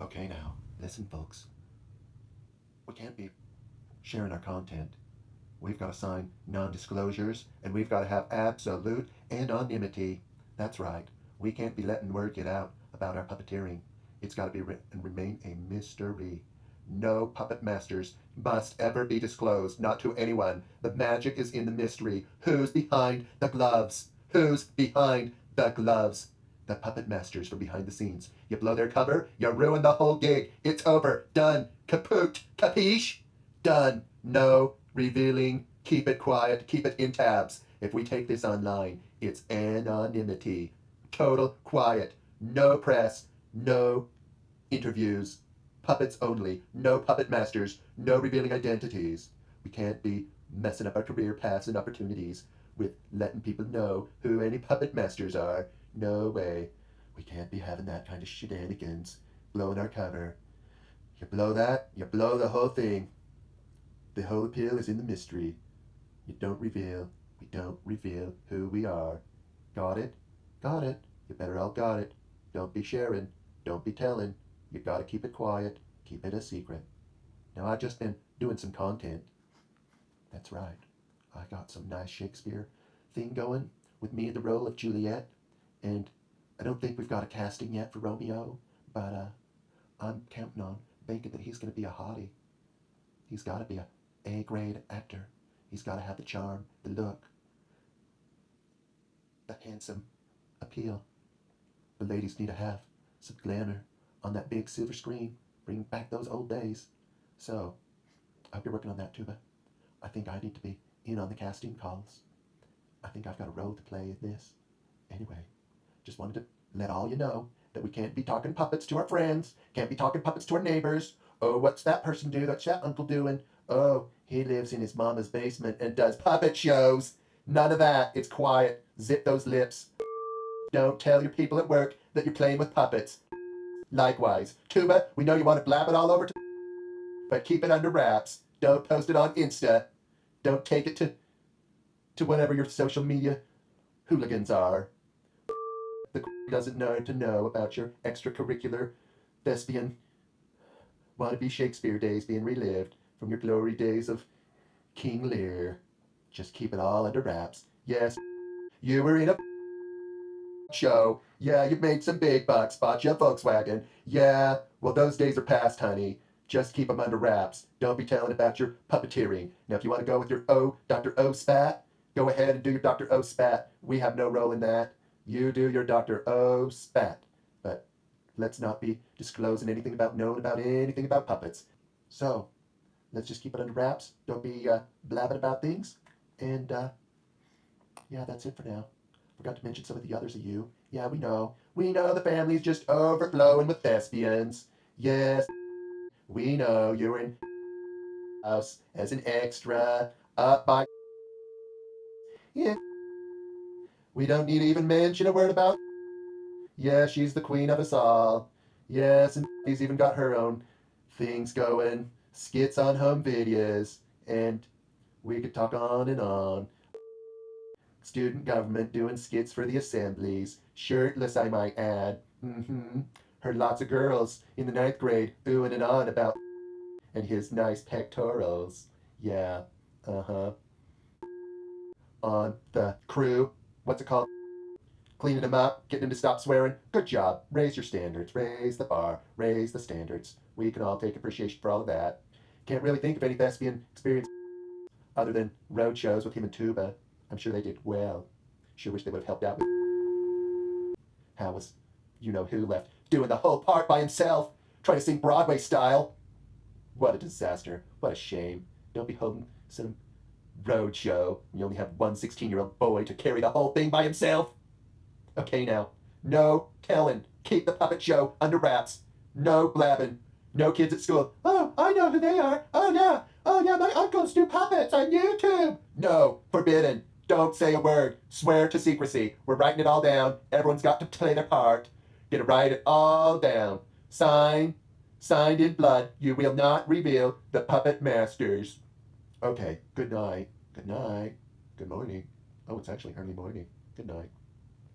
Okay, now, listen, folks. We can't be sharing our content. We've got to sign non disclosures and we've got to have absolute anonymity. That's right. We can't be letting word get out about our puppeteering. It's got to be and remain a mystery. No puppet masters must ever be disclosed, not to anyone. The magic is in the mystery. Who's behind the gloves? Who's behind the gloves? The puppet masters from behind the scenes. You blow their cover, you ruin the whole gig. It's over. Done. Kaput. Capiche? Done. No revealing. Keep it quiet. Keep it in tabs. If we take this online, it's anonymity. Total quiet. No press. No interviews. Puppets only. No puppet masters. No revealing identities. We can't be messing up our career paths and opportunities with letting people know who any puppet masters are. No way. We can't be having that kind of shenanigans. Blowing our cover. You blow that, you blow the whole thing. The whole appeal is in the mystery. You don't reveal. We don't reveal who we are. Got it? Got it. You better all got it. Don't be sharing. Don't be telling. You gotta keep it quiet. Keep it a secret. Now I've just been doing some content. That's right. I got some nice Shakespeare thing going with me in the role of Juliet. And I don't think we've got a casting yet for Romeo, but uh, I'm counting on banking that he's going to be a hottie. He's got to be a A grade actor. He's got to have the charm, the look, the handsome appeal. The ladies need to have some glamour on that big silver screen. Bring back those old days. So, I hope you're working on that, Tuba. I think I need to be in on the casting calls. I think I've got a role to play in this. Anyway, just wanted to let all you know that we can't be talking puppets to our friends, can't be talking puppets to our neighbors. Oh, what's that person do? What's that uncle doing? Oh, he lives in his mama's basement and does puppet shows. None of that. It's quiet. Zip those lips. Don't tell your people at work that you're playing with puppets. Likewise, Tuba, we know you want to blab it all over, to but keep it under wraps. Don't post it on Insta. Don't take it to to whatever your social media hooligans are. The doesn't know to know about your extracurricular thespian wannabe Shakespeare days being relived from your glory days of King Lear. Just keep it all under wraps. Yes, you were in a show. Yeah, you made some big bucks, bought you a Volkswagen. Yeah, well, those days are past, honey. Just keep them under wraps. Don't be telling about your puppeteering. Now, if you want to go with your O, Dr. O spat, go ahead and do your Dr. O spat. We have no role in that. You do your Dr. O spat. But let's not be disclosing anything about knowing about anything about puppets. So, let's just keep it under wraps. Don't be uh, blabbing about things. And, uh, yeah, that's it for now. Forgot to mention some of the others of you. Yeah, we know. We know the family's just overflowing with thespians. Yes, we know you're in house as an extra up by. Yeah. We don't need to even mention a word about. Yeah, she's the queen of us all. Yes, and she's even got her own things going, skits on home videos, and we could talk on and on. Student government doing skits for the assemblies, shirtless, I might add. Mm-hmm. Heard lots of girls in the ninth grade oohing and on about and his nice pectorals. Yeah, uh-huh. On the crew, what's it called? Cleaning them up, getting them to stop swearing. Good job. Raise your standards. Raise the bar. Raise the standards. We can all take appreciation for all of that. Can't really think of any thespian experience other than road shows with him and Tuba. I'm sure they did well. Sure wish they would have helped out with how was you know who left doing the whole part by himself, trying to sing Broadway style. What a disaster. What a shame. Don't be holding some road show. You only have one 16 year old boy to carry the whole thing by himself. Okay, now. No telling. Keep the puppet show under wraps. No blabbing. No kids at school. Oh, I know who they are. Oh, yeah. Oh, yeah, my uncles do puppets on YouTube. No, forbidden. Don't say a word. Swear to secrecy. We're writing it all down. Everyone's got to play their part. Gonna write it all down. Sign, signed in blood. You will not reveal the puppet masters. Okay, good night. Good night. Good morning. Oh, it's actually early morning. Good night.